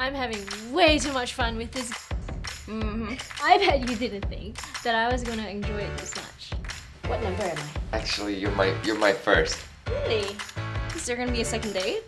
I'm having way too much fun with this. Mm-hmm. I bet you didn't think that I was gonna enjoy it this much. What number am I? Actually, you're my you're my first. Really? Is there gonna be a second date?